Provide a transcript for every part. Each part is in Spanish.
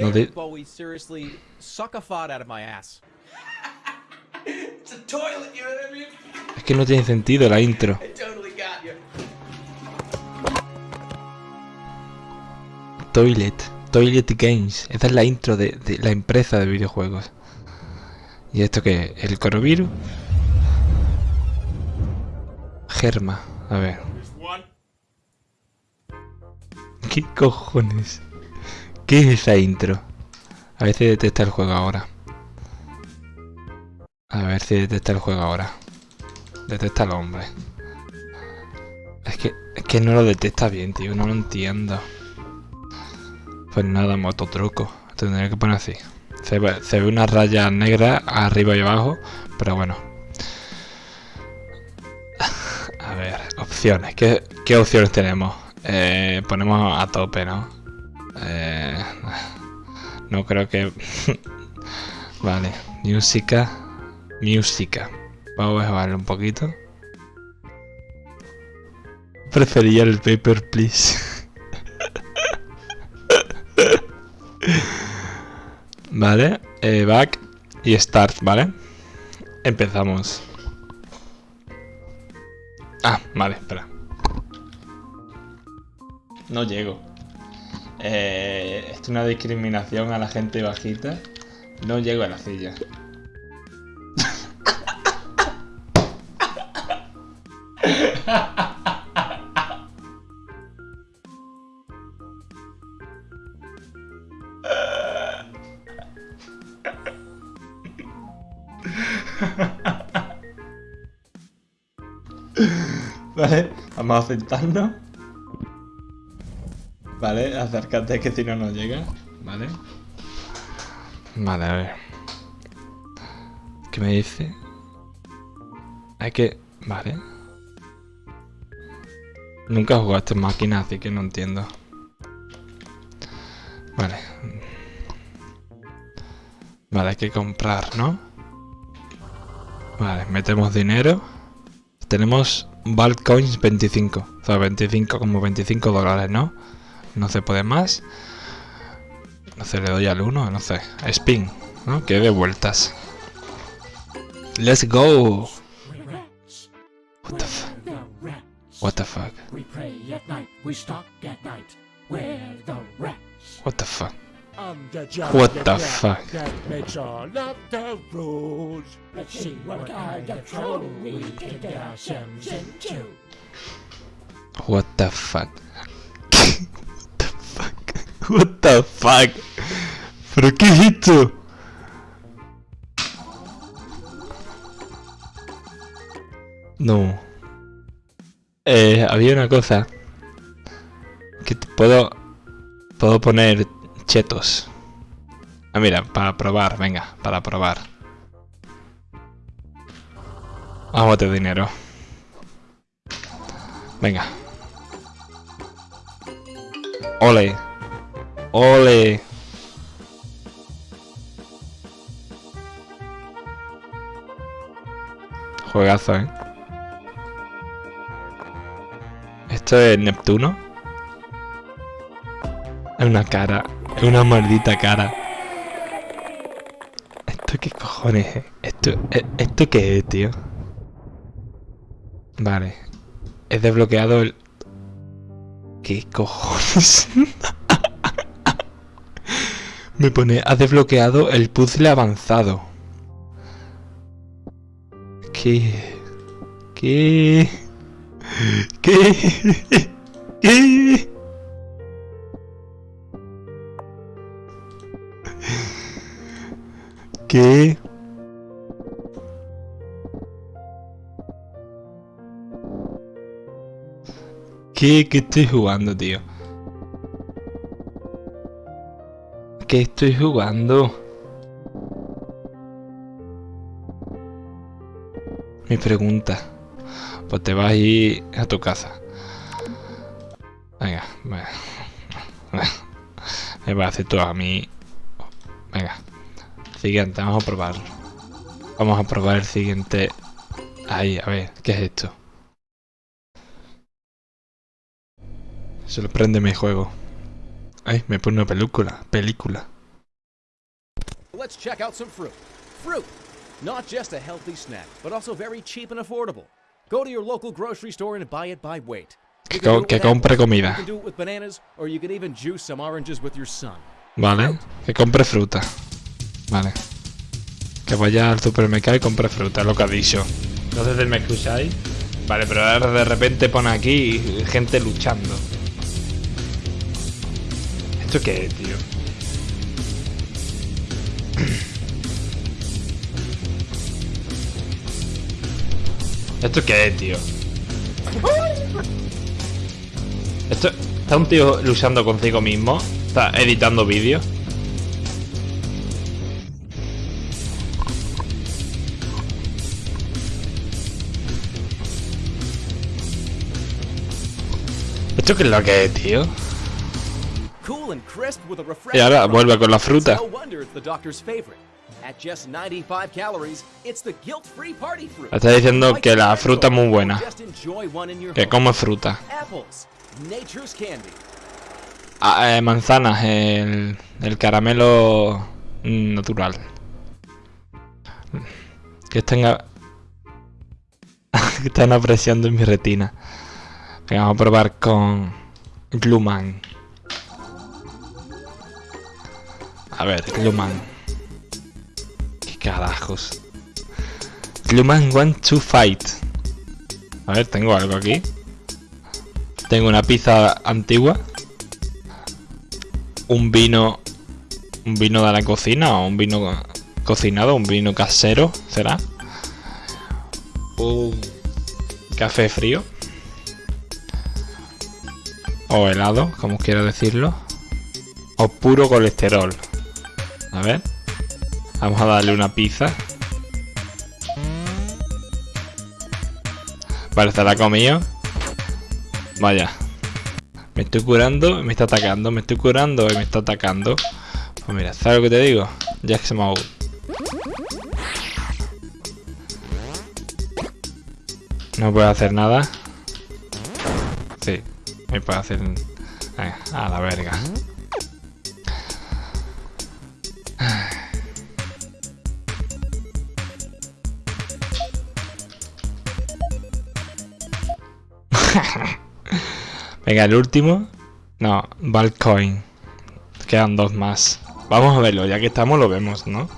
No de... Bowie seriously suck a fart out of my ass. It's a toilet, you know what I mean? Es que no tiene sentido la intro. Totally got you. Toilet. Toilet Games. Esa es la intro de, de la empresa de videojuegos. ¿Y esto qué? ¿El corovirus? Germa. A ver. ¿Qué cojones? ¿Qué es esa intro? A ver si detecta el juego ahora. A ver si detecta el juego ahora. Detecta al hombre. Es que, es que no lo detecta bien, tío. No lo entiendo. Pues nada, mototruco. Tendría que poner así. Se ve, una raya negra arriba y abajo. Pero bueno. A ver, opciones. ¿Qué, qué opciones tenemos? Eh, ponemos a tope, ¿no? Eh, no creo que... vale, música. Música. Vamos a bajarle un poquito. Prefería el paper, please. vale, eh, back y start, ¿vale? Empezamos. Ah, vale, espera. No llego. Eh, es una discriminación a la gente bajita. No llego a la silla. Vale, vamos a sentarnos. Vale, acércate que si no nos llega. Vale. Vale, a ver. ¿Qué me dice? Hay que... Vale. Nunca a esta máquina, así que no entiendo. Vale. Vale, hay que comprar, ¿no? Vale, metemos dinero. Tenemos Coins 25. O sea, 25 como 25 dólares, ¿no? No se puede más. No se le doy al 1, no sé. Spin, ¿no? Que de vueltas. Let's go. What the fuck? What the fuck? We pray at night, we stalk at night. We're the rats. What the fuck? I'm the giant What the fuck? What the fuck? ¿Pero qué es esto? No. Eh, había una cosa. Que te puedo... Puedo poner chetos. Ah, mira, para probar, venga, para probar. Vamos de dinero. Venga. Ole. Ole. Juegazo, ¿eh? Esto es Neptuno. Es una cara. Es una maldita cara. ¿Esto qué cojones es? ¿Esto, e- ¿Esto qué es, tío? Vale. He desbloqueado el... ¿Qué cojones? Me pone, has desbloqueado el puzzle avanzado. ¿Qué? ¿Qué? ¿Qué? ¿Qué? ¿Qué? ¿Qué? ¿Qué estoy jugando, tío? ¿Qué estoy jugando? Mi pregunta. Pues te vas a ir a tu casa. Venga, venga. Me vas a hacer tú a mí. Venga. Siguiente, vamos a probarlo. Vamos a probar el siguiente. Ahí, a ver, ¿qué es esto? Sorprende mi juego. Ay, me pone una película. Película. Let's check out some fruit. Fruit! Not just a healthy snack, but also very cheap and affordable. Go to your local grocery store and buy it by weight. You Que co- que compre comida. You can do it with bananas, or you can even juice some oranges with your son. Vale. Que compre fruta. Vale. Que vaya al supermercado y compre fruta, lo que ha dicho. Entonces me escucháis. Vale, pero ahora de repente pone aquí gente luchando. ¿Esto qué es, tío? ¿Esto qué es, tío? Esto... ¿Está un tío luchando consigo mismo? ¿Está editando vídeos? ¿Esto qué es lo que es, tío? Y ahora vuelve con la fruta. It's no wonder it's the doctor's favorite. At just 95 calories, it's the guilt-free party fruit. Está diciendo que la fruta es muy buena. Que come fruta. Apples, nature's candy. Ah, eh, manzanas, el, el caramelo natural. Que están, a- que están apreciando en mi retina. Venga, vamos a probar con Gluman. A ver, Gluman. ¿Qué carajos? Gluman want to fight. A ver, tengo algo aquí. Tengo una pizza antigua un vino un vino de la cocina o un vino co- cocinado, un vino casero, será. Un café frío o helado, como quiera decirlo, o puro colesterol. A ver. Vamos a darle una pizza. Vale, se la ha comido. Vaya. Me estoy curando y me está atacando. Me estoy curando y me está atacando. Pues mira, ¿sabes lo que te digo? Jack Mode. No puedo hacer nada. Sí, me puedo hacer. Venga, a la verga. Venga, el último. No, Valcoin. Quedan dos más. Vamos a verlo, ya que estamos lo vemos, ¿no?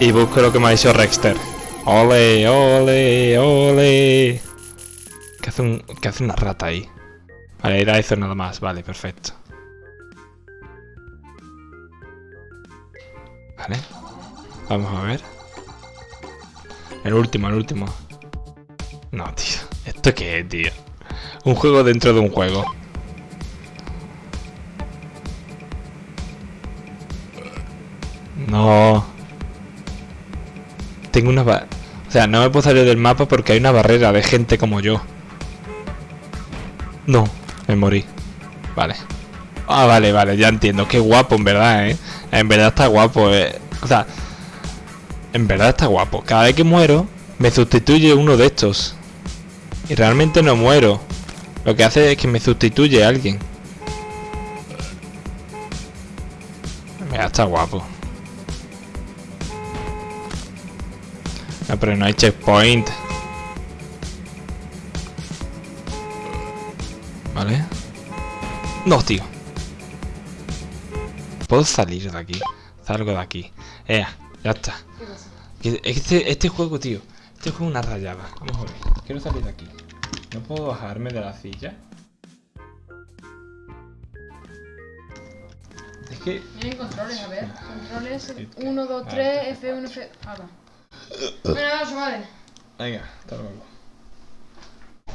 Y busco lo que me ha dicho Rexter. Ole, ole, ole. ¿Qué hace, una rata ahí? Vale, era eso nada más. Vale, perfecto. Vale. Vamos a ver. El último, el último. No, tío. ¿Esto qué es, tío? Un juego dentro de un juego. No. Tengo una... O sea, no me puedo salir del mapa porque hay una barrera de gente como yo. No, me morí. Vale. Ah, vale, vale, ya entiendo. Qué guapo, en verdad, ¿eh? En verdad está guapo, eh. O sea, en verdad está guapo. Cada vez que muero, me sustituye uno de estos. Y realmente no muero. Lo que hace es que me sustituye alguien. Mira, está guapo. No, pero no hay checkpoint. ¿Vale? No, tío. Puedo salir de aquí. Salgo de aquí. Ea, ya está. Este, este juego, tío. Juego es una rayada. Vamos a ver. Quiero salir de aquí. ¿No puedo bajarme de la silla? Es que... Tienen controles, a ver. Controles 1, 2, 3, F1, F. Ahora. Bueno, vamos, vale. Venga, hasta luego.